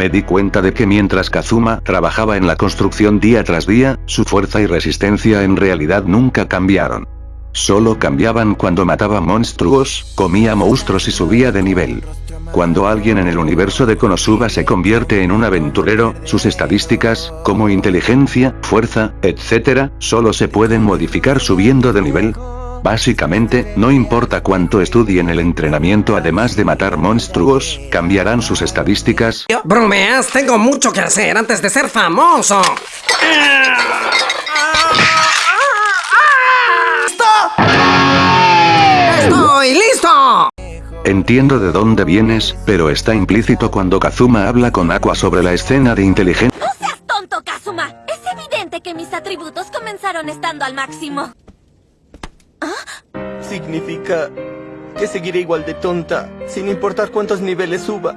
me di cuenta de que mientras Kazuma trabajaba en la construcción día tras día, su fuerza y resistencia en realidad nunca cambiaron. Solo cambiaban cuando mataba monstruos, comía monstruos y subía de nivel. Cuando alguien en el universo de Konosuba se convierte en un aventurero, sus estadísticas, como inteligencia, fuerza, etc., solo se pueden modificar subiendo de nivel. Básicamente, no importa cuánto estudien el entrenamiento además de matar monstruos, cambiarán sus estadísticas. Bromeas, tengo mucho que hacer antes de ser famoso. ¡Estoy listo! Entiendo de dónde vienes, pero está implícito cuando Kazuma habla con Aqua sobre la escena de inteligencia. ¡No seas tonto, Kazuma! Es evidente que mis atributos comenzaron estando al máximo. Significa que seguiré igual de tonta, sin importar cuántos niveles suba.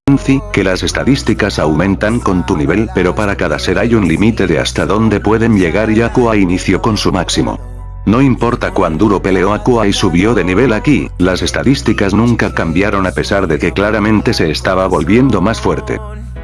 que las estadísticas aumentan con tu nivel pero para cada ser hay un límite de hasta dónde pueden llegar y Aqua inició con su máximo. No importa cuán duro peleó Aqua y subió de nivel aquí, las estadísticas nunca cambiaron a pesar de que claramente se estaba volviendo más fuerte.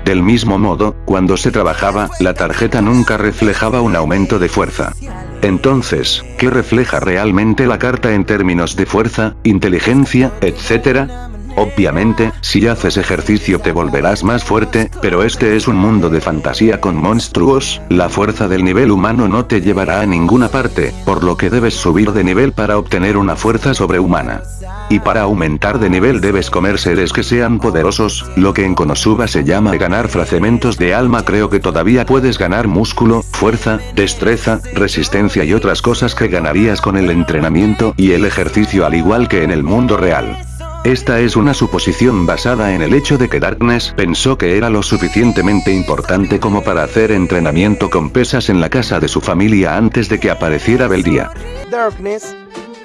Del mismo modo, cuando se trabajaba, la tarjeta nunca reflejaba un aumento de fuerza. Entonces, ¿qué refleja realmente la carta en términos de fuerza, inteligencia, etcétera? Obviamente, si haces ejercicio te volverás más fuerte, pero este es un mundo de fantasía con monstruos, la fuerza del nivel humano no te llevará a ninguna parte, por lo que debes subir de nivel para obtener una fuerza sobrehumana. Y para aumentar de nivel debes comer seres que sean poderosos, lo que en Konosuba se llama ganar fragmentos de alma creo que todavía puedes ganar músculo, fuerza, destreza, resistencia y otras cosas que ganarías con el entrenamiento y el ejercicio al igual que en el mundo real. Esta es una suposición basada en el hecho de que Darkness pensó que era lo suficientemente importante como para hacer entrenamiento con pesas en la casa de su familia antes de que apareciera Beldía. Darkness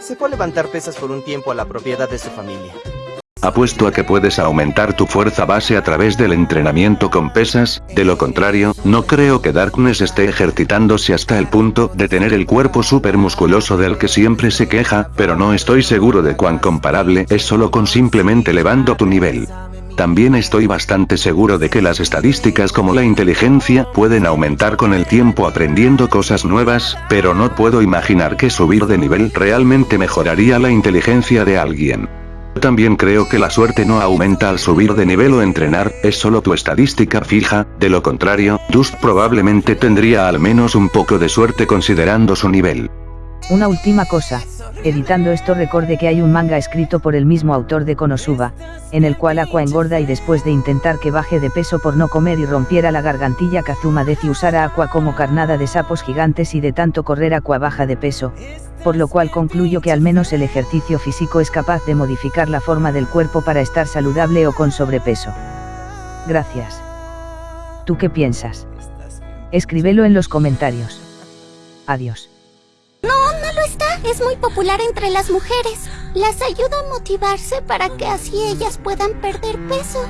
se fue a levantar pesas por un tiempo a la propiedad de su familia. Apuesto a que puedes aumentar tu fuerza base a través del entrenamiento con pesas, de lo contrario, no creo que Darkness esté ejercitándose hasta el punto de tener el cuerpo súper musculoso del que siempre se queja, pero no estoy seguro de cuán comparable es solo con simplemente elevando tu nivel. También estoy bastante seguro de que las estadísticas como la inteligencia pueden aumentar con el tiempo aprendiendo cosas nuevas, pero no puedo imaginar que subir de nivel realmente mejoraría la inteligencia de alguien. También creo que la suerte no aumenta al subir de nivel o entrenar, es solo tu estadística fija, de lo contrario, Dust probablemente tendría al menos un poco de suerte considerando su nivel. Una última cosa, editando esto recordé que hay un manga escrito por el mismo autor de Konosuba, en el cual Aqua engorda y después de intentar que baje de peso por no comer y rompiera la gargantilla Kazuma decide usar a Aqua como carnada de sapos gigantes y de tanto correr Aqua baja de peso, por lo cual concluyo que al menos el ejercicio físico es capaz de modificar la forma del cuerpo para estar saludable o con sobrepeso. Gracias. ¿Tú qué piensas? Escríbelo en los comentarios. Adiós. Es muy popular entre las mujeres. Las ayuda a motivarse para que así ellas puedan perder peso.